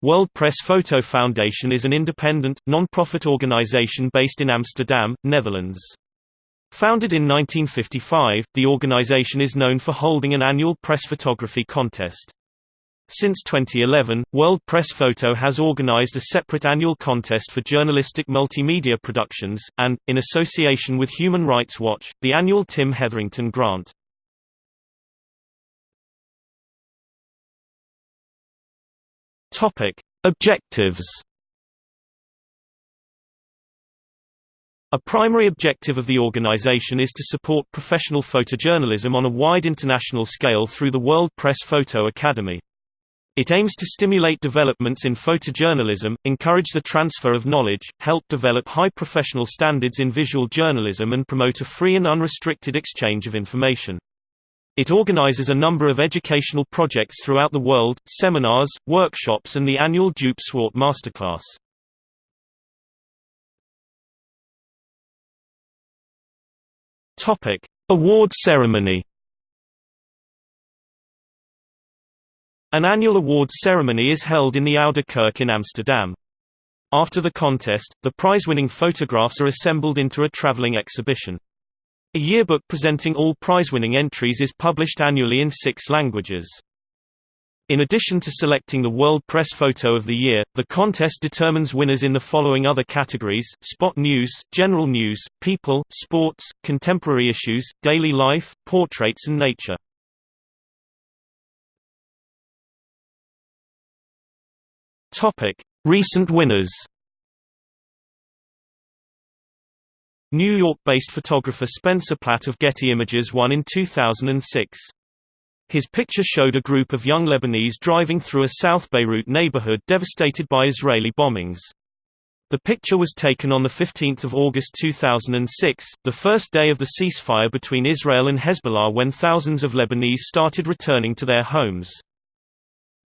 World Press Photo Foundation is an independent, non-profit organization based in Amsterdam, Netherlands. Founded in 1955, the organization is known for holding an annual press photography contest. Since 2011, World Press Photo has organized a separate annual contest for journalistic multimedia productions, and, in association with Human Rights Watch, the annual Tim Hetherington Grant. Objectives A primary objective of the organization is to support professional photojournalism on a wide international scale through the World Press Photo Academy. It aims to stimulate developments in photojournalism, encourage the transfer of knowledge, help develop high professional standards in visual journalism and promote a free and unrestricted exchange of information. It organizes a number of educational projects throughout the world, seminars, workshops and the annual Joop Swart Masterclass. Award ceremony An annual awards ceremony is held in the Oude Kerk in Amsterdam. After the contest, the prize-winning photographs are assembled into a traveling exhibition. A yearbook presenting all prize-winning entries is published annually in six languages. In addition to selecting the World Press Photo of the Year, the contest determines winners in the following other categories, spot news, general news, people, sports, contemporary issues, daily life, portraits and nature. Recent winners. New York-based photographer Spencer Platt of Getty Images won in 2006. His picture showed a group of young Lebanese driving through a South Beirut neighborhood devastated by Israeli bombings. The picture was taken on 15 August 2006, the first day of the ceasefire between Israel and Hezbollah when thousands of Lebanese started returning to their homes.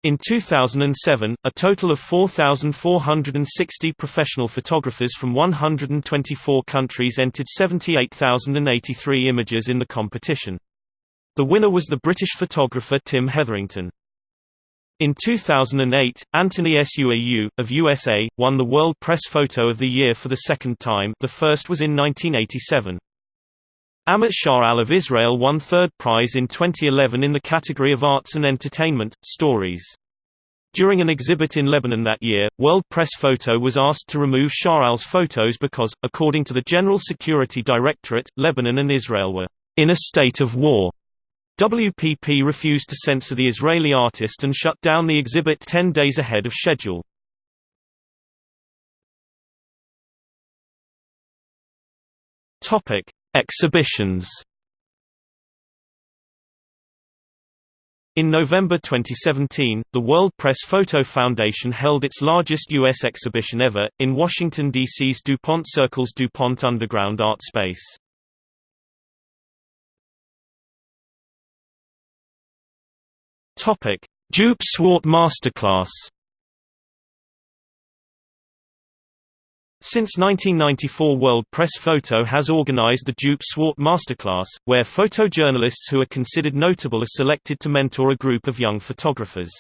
In 2007, a total of 4,460 professional photographers from 124 countries entered 78,083 images in the competition. The winner was the British photographer Tim Hetherington. In 2008, Anthony Suau, of USA, won the World Press Photo of the Year for the second time the first was in 1987. Amit Sha'al of Israel won third prize in 2011 in the category of Arts and Entertainment, Stories. During an exhibit in Lebanon that year, World Press Photo was asked to remove Sha'al's photos because, according to the General Security Directorate, Lebanon and Israel were in a state of war. WPP refused to censor the Israeli artist and shut down the exhibit 10 days ahead of schedule. Topic: Exhibitions In November 2017, the World Press Photo Foundation held its largest U.S. exhibition ever, in Washington, D.C.'s DuPont Circle's DuPont Underground Art Space. Joop Swart Masterclass Since 1994 World Press Photo has organized the Joop Swart Masterclass, where photojournalists who are considered notable are selected to mentor a group of young photographers.